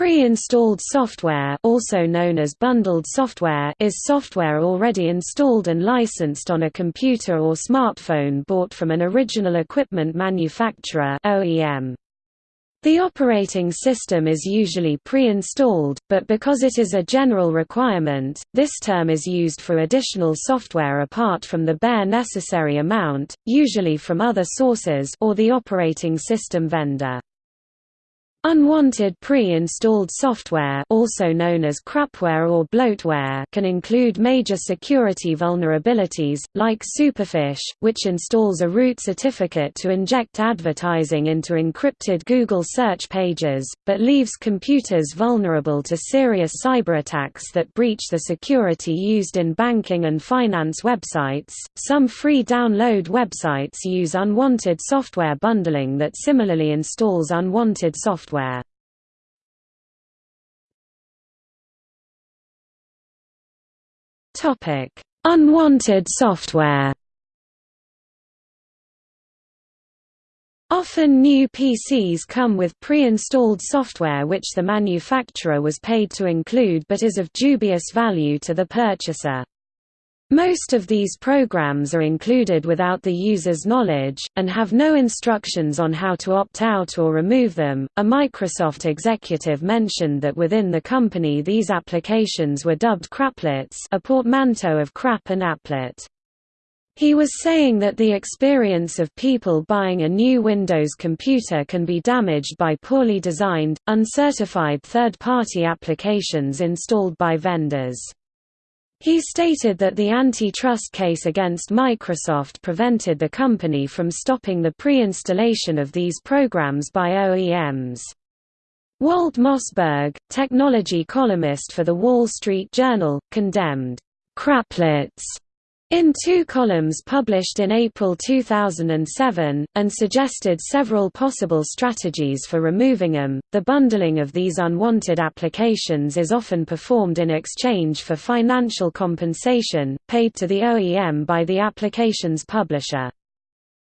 Pre-installed software also known as bundled software is software already installed and licensed on a computer or smartphone bought from an original equipment manufacturer OEM. The operating system is usually pre-installed, but because it is a general requirement, this term is used for additional software apart from the bare necessary amount, usually from other sources or the operating system vendor. Unwanted pre-installed software also known as crapware or bloatware can include major security vulnerabilities, like Superfish, which installs a root certificate to inject advertising into encrypted Google search pages, but leaves computers vulnerable to serious cyberattacks that breach the security used in banking and finance websites. Some free download websites use unwanted software bundling that similarly installs unwanted software software. Topic: Unwanted software. Often new PCs come with pre-installed software which the manufacturer was paid to include but is of dubious value to the purchaser. Most of these programs are included without the user's knowledge, and have no instructions on how to opt out or remove them. A Microsoft executive mentioned that within the company these applications were dubbed craplets, a portmanteau of crap and applet. He was saying that the experience of people buying a new Windows computer can be damaged by poorly designed, uncertified third-party applications installed by vendors. He stated that the antitrust case against Microsoft prevented the company from stopping the pre-installation of these programs by OEMs. Walt Mossberg, technology columnist for The Wall Street Journal, condemned craplets in two columns published in April 2007, and suggested several possible strategies for removing them. The bundling of these unwanted applications is often performed in exchange for financial compensation, paid to the OEM by the application's publisher.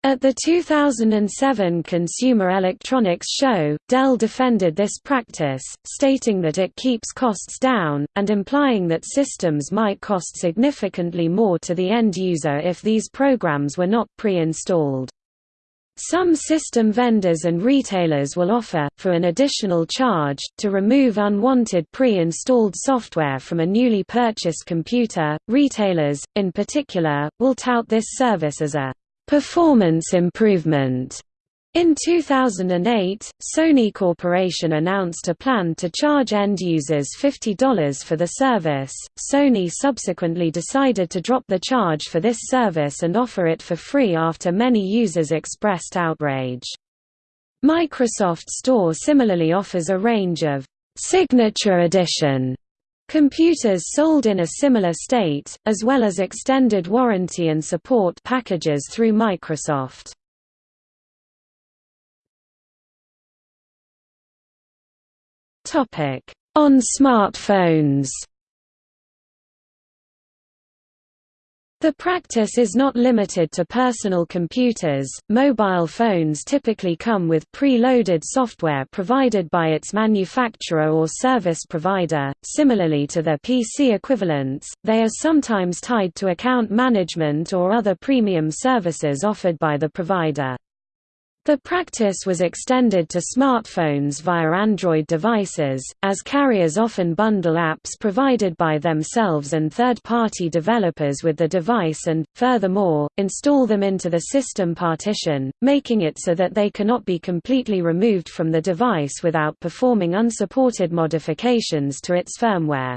At the 2007 Consumer Electronics Show, Dell defended this practice, stating that it keeps costs down, and implying that systems might cost significantly more to the end user if these programs were not pre-installed. Some system vendors and retailers will offer, for an additional charge, to remove unwanted pre-installed software from a newly purchased computer. Retailers, in particular, will tout this service as a Performance improvement in 2008, Sony Corporation announced a plan to charge end users $50 for the service. Sony subsequently decided to drop the charge for this service and offer it for free after many users expressed outrage. Microsoft Store similarly offers a range of signature edition Computers sold in a similar state, as well as extended warranty and support packages through Microsoft. On smartphones The practice is not limited to personal computers, mobile phones typically come with pre-loaded software provided by its manufacturer or service provider, similarly to their PC equivalents, they are sometimes tied to account management or other premium services offered by the provider. The practice was extended to smartphones via Android devices, as carriers often bundle apps provided by themselves and third-party developers with the device and, furthermore, install them into the system partition, making it so that they cannot be completely removed from the device without performing unsupported modifications to its firmware.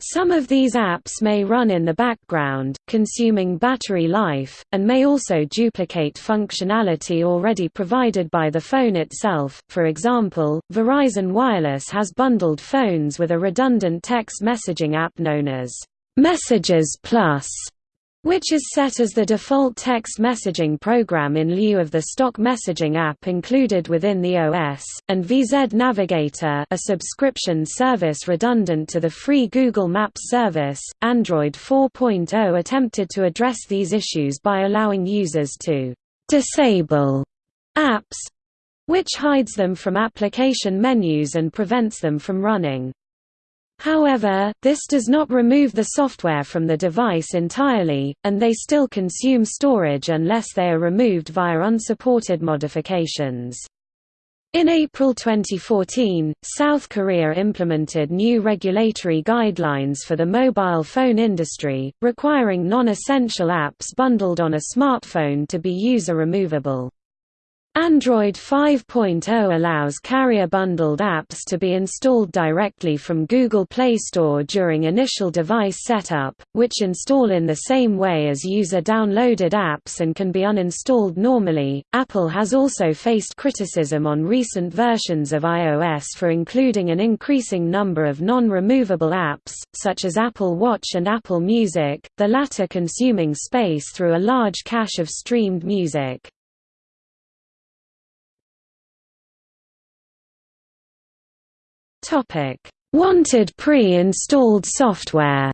Some of these apps may run in the background, consuming battery life, and may also duplicate functionality already provided by the phone itself. For example, Verizon Wireless has bundled phones with a redundant text messaging app known as Messages Plus which is set as the default text messaging program in lieu of the stock messaging app included within the OS, and VZ Navigator a subscription service redundant to the free Google Maps service. Android 4.0 attempted to address these issues by allowing users to disable apps which hides them from application menus and prevents them from running. However, this does not remove the software from the device entirely, and they still consume storage unless they are removed via unsupported modifications. In April 2014, South Korea implemented new regulatory guidelines for the mobile phone industry, requiring non-essential apps bundled on a smartphone to be user-removable. Android 5.0 allows carrier-bundled apps to be installed directly from Google Play Store during initial device setup, which install in the same way as user-downloaded apps and can be uninstalled normally. Apple has also faced criticism on recent versions of iOS for including an increasing number of non-removable apps, such as Apple Watch and Apple Music, the latter consuming space through a large cache of streamed music. Topic: Wanted pre-installed software.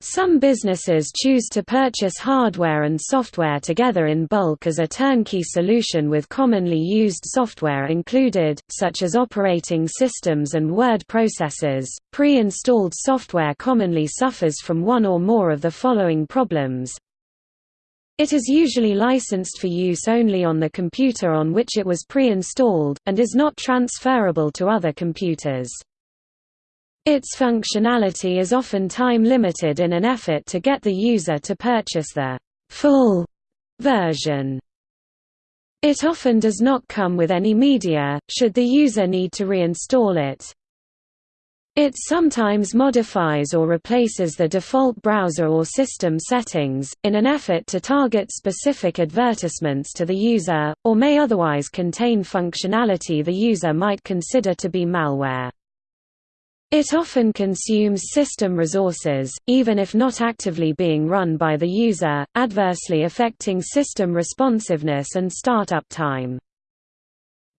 Some businesses choose to purchase hardware and software together in bulk as a turnkey solution with commonly used software included, such as operating systems and word processors. Pre-installed software commonly suffers from one or more of the following problems it is usually licensed for use only on the computer on which it was pre-installed, and is not transferable to other computers. Its functionality is often time-limited in an effort to get the user to purchase the full version. It often does not come with any media, should the user need to reinstall it. It sometimes modifies or replaces the default browser or system settings, in an effort to target specific advertisements to the user, or may otherwise contain functionality the user might consider to be malware. It often consumes system resources, even if not actively being run by the user, adversely affecting system responsiveness and startup time.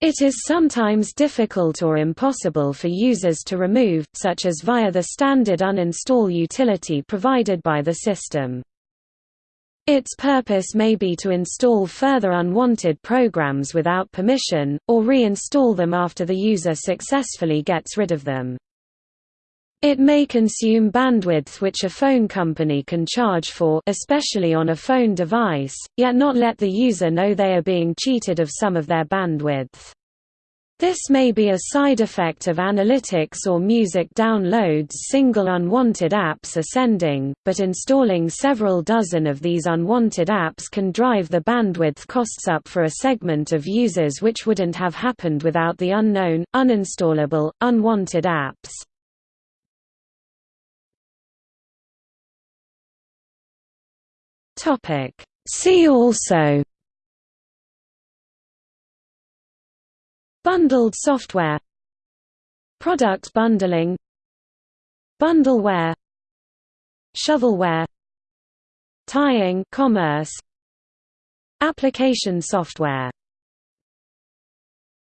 It is sometimes difficult or impossible for users to remove, such as via the standard uninstall utility provided by the system. Its purpose may be to install further unwanted programs without permission, or reinstall them after the user successfully gets rid of them. It may consume bandwidth which a phone company can charge for especially on a phone device, yet not let the user know they are being cheated of some of their bandwidth. This may be a side effect of analytics or music downloads single unwanted apps ascending, but installing several dozen of these unwanted apps can drive the bandwidth costs up for a segment of users which wouldn't have happened without the unknown, uninstallable, unwanted apps. Topic. See also. Bundled software. Product bundling. Bundleware. Shovelware. Tying commerce. Application software